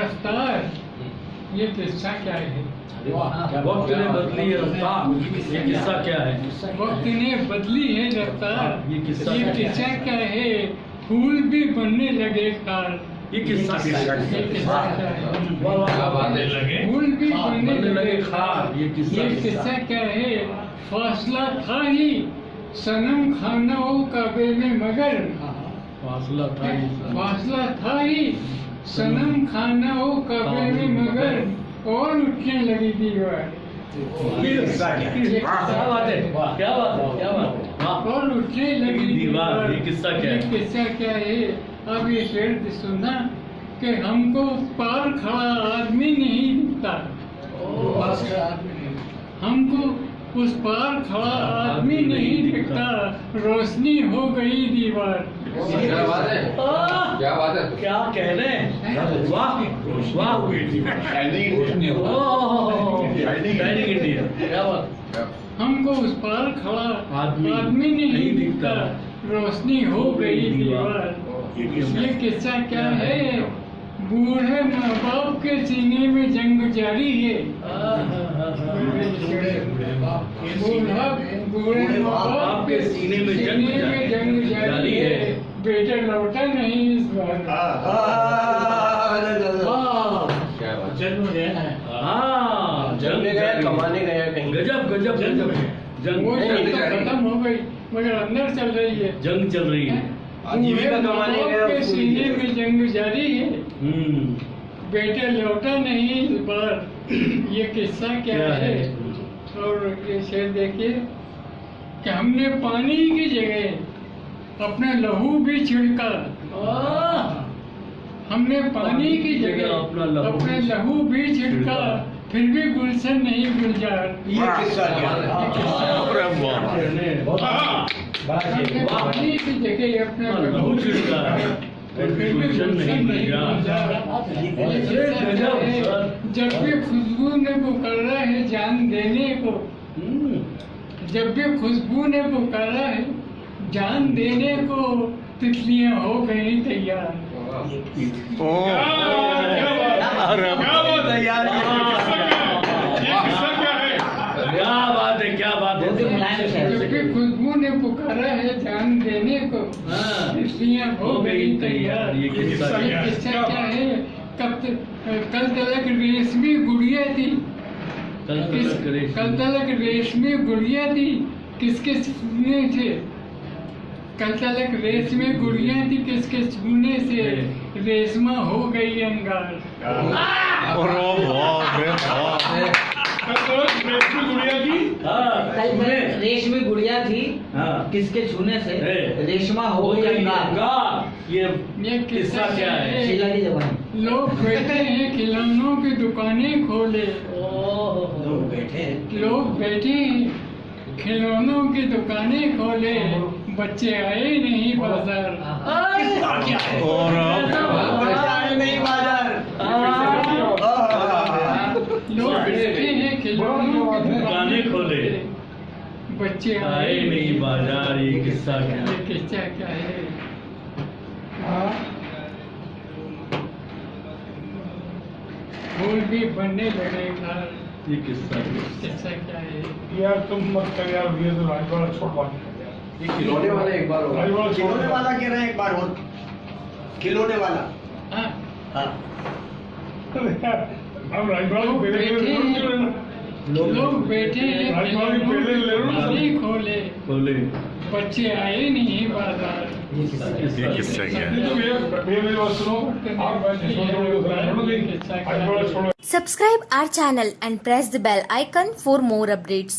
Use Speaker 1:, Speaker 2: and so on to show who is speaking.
Speaker 1: रफ्तार। ये किस्सा क्या है?
Speaker 2: वक्त ने बदली है रफ्तार। ये किस्सा क्या है?
Speaker 1: वक्त ने बदली है रफ्तार।
Speaker 2: ये किस्सा
Speaker 1: ये
Speaker 2: क्या है?
Speaker 1: किस्सा क्या है? फूल भी बनने लगे खार
Speaker 2: ये किस्सा है?
Speaker 1: है?
Speaker 3: है?
Speaker 1: फूल भी
Speaker 2: हाँ,
Speaker 1: बनने लगे। खार
Speaker 2: ये किस्सा
Speaker 1: क्या है? फासला था ही। सनम खाना हो काबे में मगर।
Speaker 2: फासला था ये
Speaker 1: फासला था ही। सनम खानाओं काबे में मगर और उठने लगी दीवार।
Speaker 2: ये किस्सा। क्या है? बात है? क्या बात है? क्या बात है?
Speaker 1: और उठने लगी
Speaker 2: दीवार, ये किस्सा क्या है?
Speaker 1: किस्सा क्या है? अब ये शेर सुना कि हमको पार खड़ा आदमी नहीं दिखता। हमको उस पार खड़ा आदमी नहीं दिखता। रोशनी हो गई दीवार।
Speaker 3: क्या बात है? क्या बात है?
Speaker 2: क्या कह रहे हैं? वाह वाह। शाइनिंग इंडिया
Speaker 1: हमको उस पार खड़ा
Speaker 2: आदमी
Speaker 1: आदमी नहीं दिखता।
Speaker 2: दिखता।
Speaker 1: रोशनी हो गई दीवार। ये किस्सा क्या है? बूढ़े माँ बाप के सीने में जंग जारी है। बूढ़ा बूढ़े माँ बाप के सीने में जंग जारी है बेटा लौटा नहीं इस बार
Speaker 3: क्या बात है
Speaker 2: हाँ
Speaker 4: कमाने गया कहीं
Speaker 2: गजब गजब गजब जंग
Speaker 1: तो खत्म हो गई मगर अंदर चल रही है
Speaker 2: जंग चल रही है
Speaker 4: कमाने गया
Speaker 1: सीने में जंग जारी है बेटे लौटा नहीं इस बार ये किस्सा क्या, है
Speaker 2: है?
Speaker 1: और ये शेर देखिए कि हमने पानी की जगह अपना लहू भी छिड़का। हमने पानी की जगह
Speaker 2: अपना लहू
Speaker 1: अपना
Speaker 2: भी
Speaker 1: लहू भी छिड़का। फिर भी गुलशन नहीं गुलजार।
Speaker 4: ये किस्सा है?
Speaker 1: पानी की जगह अपना
Speaker 2: लहू छिड़का।
Speaker 1: नहीं? जब भी खुशबू ने पुकारा है जान देने को जब भी खुशबू ने पुकारा है जान देने को तितलियाँ हो गई तैयार।
Speaker 2: क्या बात है क्या बात है।
Speaker 1: जब भी खुशबू ने पुकारा है जान देने को
Speaker 2: हाँ।
Speaker 1: हो गई तैयार।
Speaker 2: ये किस्सा क्या है?
Speaker 1: है कब कल तलक रेशमी गुड़िया थी
Speaker 2: कल तक
Speaker 1: कल तलक रेशमी गुड़िया थी किसके छूने से? कल तलक रेशमी गुड़िया थी किसके छूने से? रेशमा हो गई अंगार।
Speaker 2: हाँ?
Speaker 5: रेशमी गुड़िया थी
Speaker 2: हाँ।
Speaker 5: किसके छूने से? रेशमा हो अंगार।
Speaker 2: ये
Speaker 1: ये
Speaker 2: किस्सा क्या है?
Speaker 5: शीला की जबान।
Speaker 1: लोग बैठे हैं खिलौनों की दुकानें खोले।
Speaker 4: लोग बैठे हैं।
Speaker 1: लोग बैठे खिलौनों की दुकानें खोले। बच्चे आए नहीं बाज़ार
Speaker 4: नहीं बाज़ार
Speaker 2: दुकानें खोले।
Speaker 1: बच्चे
Speaker 2: आए। नहीं बाज़ार ये किस्सा क्या? है
Speaker 1: किस्सा क्या है? फूल भी बनने लगे
Speaker 2: ये किस्सा
Speaker 1: किस्सा क्या है?
Speaker 6: यार तुम मत कर यार ये तो राजवाड़ा छोड़ बात
Speaker 4: ये खिलौने वाला एक बार होगा खिलौने वाला कह रहे हैं एक बार और। खिलौने वाला।
Speaker 1: हाँ।
Speaker 4: हाँ।
Speaker 6: अब राजवाड़ा को
Speaker 1: लोग बैठे
Speaker 6: ले।
Speaker 1: खोले
Speaker 2: खोले।
Speaker 1: बच्चे आए नहीं बाज़ार।
Speaker 2: ये किस्सा क्या
Speaker 6: and press the bell icon for more
Speaker 7: Subscribe our channel and press the bell icon for more updates.